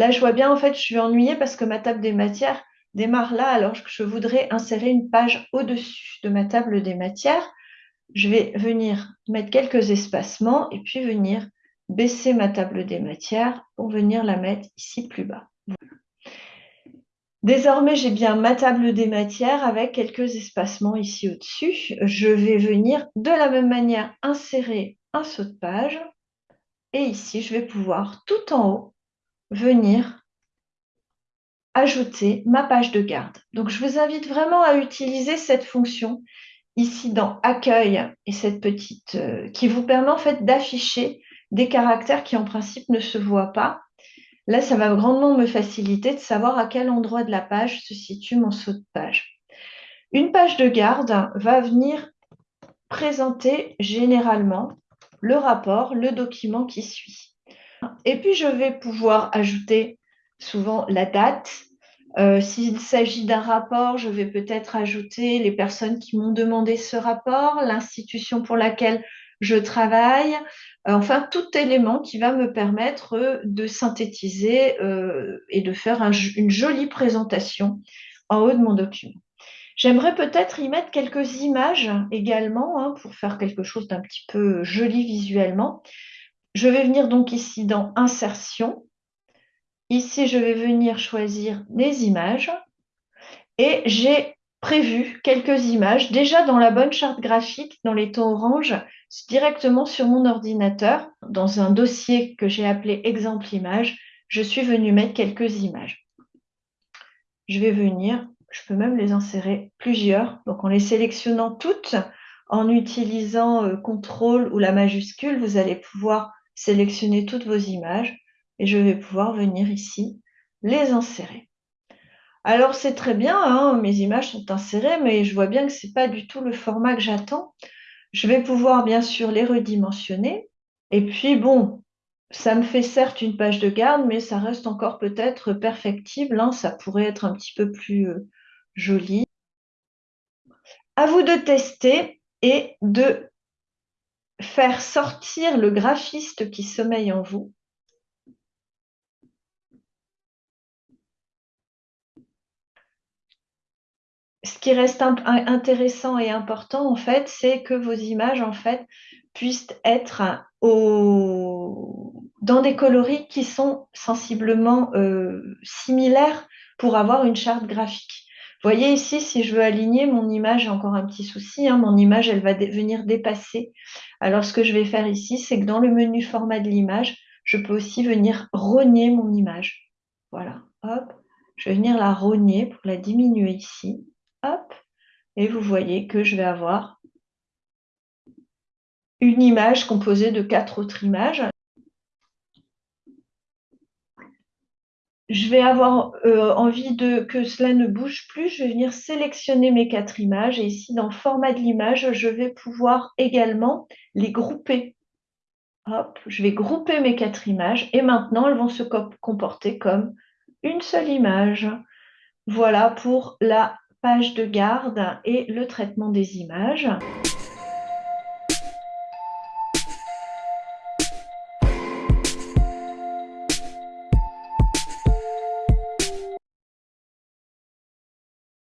Là, je vois bien, en fait, je suis ennuyée parce que ma table des matières démarre là alors que je voudrais insérer une page au-dessus de ma table des matières. Je vais venir mettre quelques espacements et puis venir baisser ma table des matières pour venir la mettre ici plus bas. Désormais, j'ai bien ma table des matières avec quelques espacements ici au-dessus. Je vais venir de la même manière insérer un saut de page. Et ici, je vais pouvoir tout en haut venir ajouter ma page de garde. Donc, je vous invite vraiment à utiliser cette fonction ici dans Accueil et cette petite euh, qui vous permet en fait d'afficher des caractères qui en principe ne se voient pas Là, ça va grandement me faciliter de savoir à quel endroit de la page se situe mon saut de page. Une page de garde va venir présenter généralement le rapport, le document qui suit. Et puis, je vais pouvoir ajouter souvent la date. Euh, s'il s'agit d'un rapport, je vais peut-être ajouter les personnes qui m'ont demandé ce rapport, l'institution pour laquelle je travaille, euh, enfin tout élément qui va me permettre de synthétiser euh, et de faire une jolie présentation en haut de mon document. J'aimerais peut-être y mettre quelques images également hein, pour faire quelque chose d'un petit peu joli visuellement. Je vais venir donc ici dans Insertion. Ici, je vais venir choisir des images et j'ai prévu quelques images déjà dans la bonne charte graphique, dans les tons orange, directement sur mon ordinateur, dans un dossier que j'ai appelé exemple image, je suis venue mettre quelques images. Je vais venir, je peux même les insérer plusieurs, donc en les sélectionnant toutes, en utilisant euh, CTRL ou la majuscule, vous allez pouvoir sélectionner toutes vos images et je vais pouvoir venir ici les insérer. Alors c'est très bien, hein, mes images sont insérées, mais je vois bien que ce n'est pas du tout le format que j'attends. Je vais pouvoir bien sûr les redimensionner. Et puis bon, ça me fait certes une page de garde, mais ça reste encore peut-être perfectible. Hein. ça pourrait être un petit peu plus euh, joli. À vous de tester et de faire sortir le graphiste qui sommeille en vous ce qui reste intéressant et important, en fait, c'est que vos images, en fait, puissent être dans des coloris qui sont sensiblement euh, similaires pour avoir une charte graphique. Voyez ici, si je veux aligner mon image, j'ai encore un petit souci, hein, mon image, elle va venir dépasser. Alors, ce que je vais faire ici, c'est que dans le menu format de l'image, je peux aussi venir rogner mon image. Voilà, hop, je vais venir la rogner pour la diminuer ici hop, et vous voyez que je vais avoir une image composée de quatre autres images. Je vais avoir euh, envie de que cela ne bouge plus. Je vais venir sélectionner mes quatre images et ici dans format de l'image, je vais pouvoir également les grouper. Hop, je vais grouper mes quatre images et maintenant elles vont se comporter comme une seule image. Voilà pour la page de garde et le traitement des images.